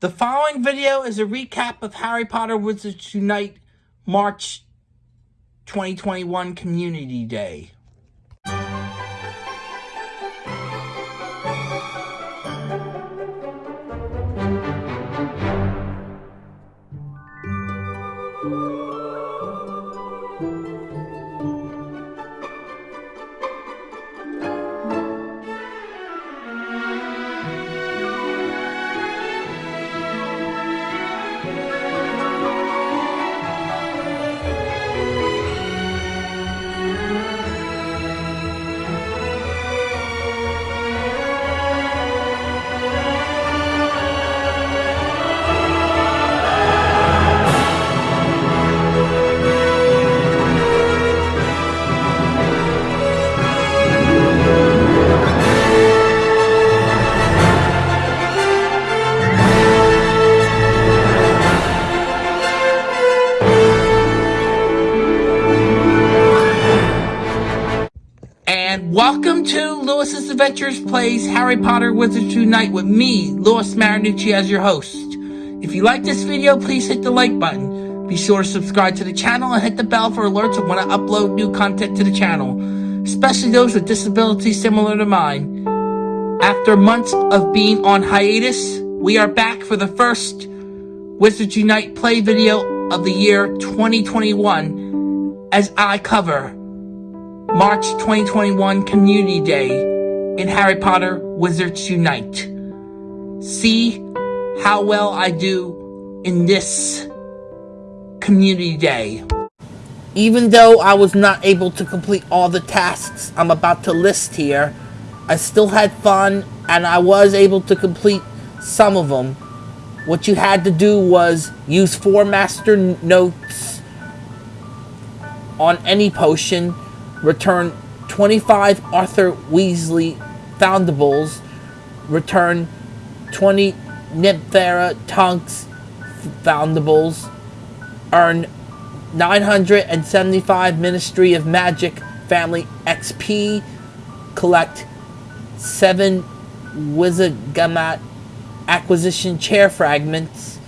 The following video is a recap of Harry Potter Wizards Unite March 2021 Community Day. To Lewis's Adventures Plays Harry Potter Wizards Unite with me, Lewis Marinucci, as your host. If you like this video, please hit the like button. Be sure to subscribe to the channel and hit the bell for alerts when I upload new content to the channel, especially those with disabilities similar to mine. After months of being on hiatus, we are back for the first Wizards Unite play video of the year 2021 as I cover March 2021 Community Day in Harry Potter Wizards Unite. See how well I do in this Community Day. Even though I was not able to complete all the tasks I'm about to list here, I still had fun and I was able to complete some of them. What you had to do was use four master notes on any potion return 25 Arthur Weasley Foundables, return 20 Nymphadora Tonks Foundables, earn 975 Ministry of Magic Family XP, collect 7 Wizengamot Acquisition Chair Fragments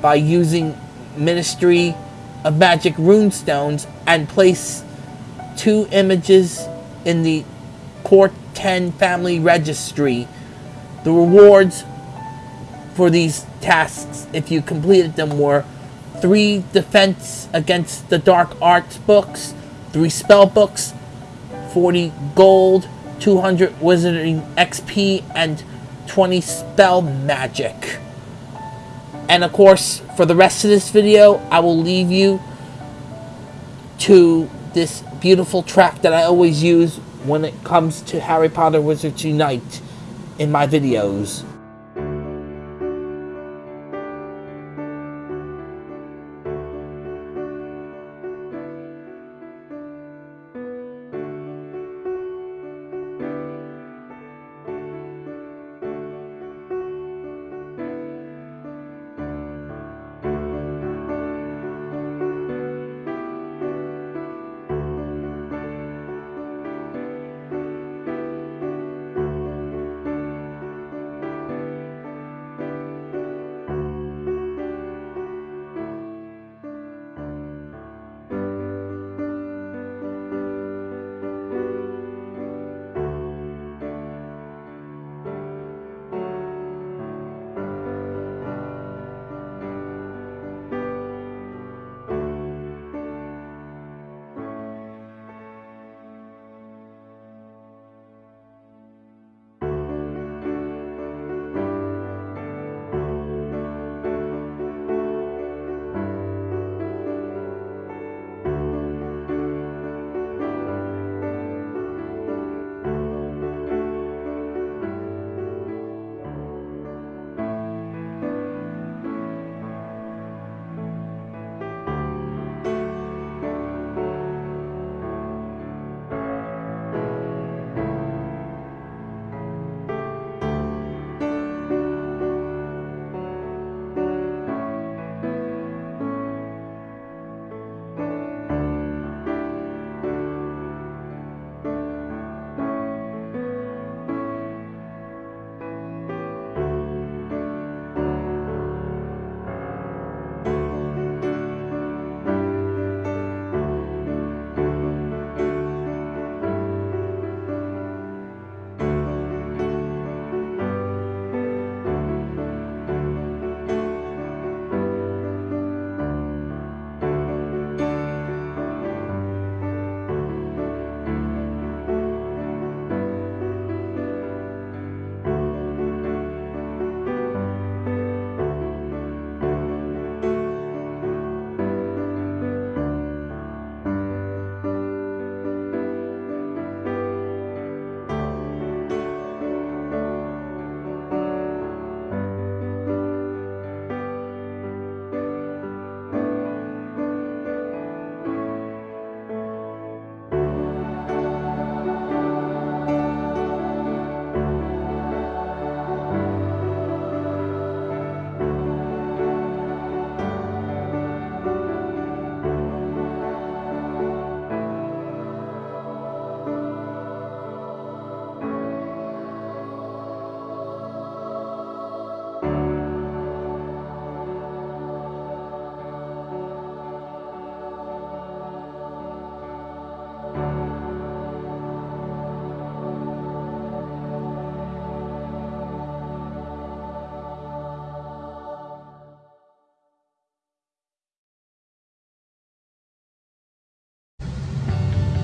by using Ministry of Magic Runestones and place two images in the Core 10 Family Registry. The rewards for these tasks, if you completed them, were three Defense Against the Dark Arts books, three spell books, 40 gold, 200 Wizarding XP, and 20 spell magic. And of course, for the rest of this video, I will leave you to this beautiful track that I always use when it comes to Harry Potter Wizards Unite in my videos.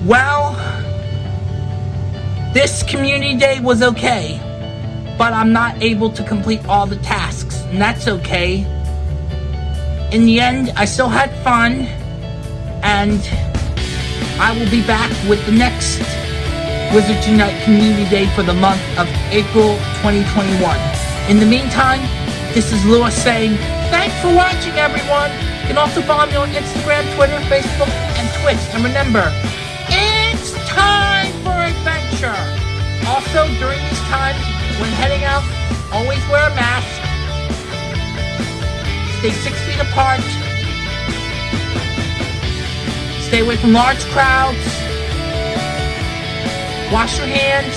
Well, this community day was okay, but I'm not able to complete all the tasks, and that's okay. In the end, I still had fun, and I will be back with the next Wizard Unite Community Day for the month of April 2021. In the meantime, this is Lewis saying, thanks for watching everyone. You can also follow me on Instagram, Twitter, Facebook, and Twitch. And remember, time for adventure. Also, during these times, when heading out, always wear a mask. Stay six feet apart. Stay away from large crowds. Wash your hands.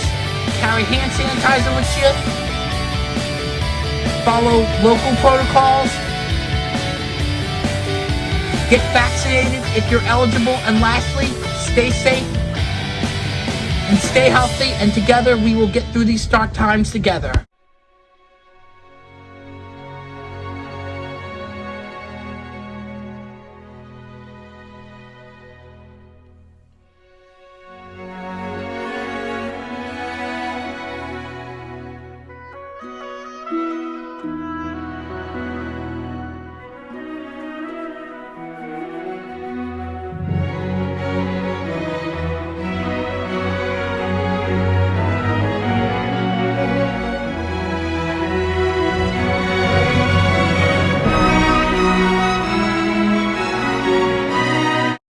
Carry hand sanitizer with you. Follow local protocols. Get vaccinated if you're eligible. And lastly, stay safe and stay healthy. And together we will get through these dark times together.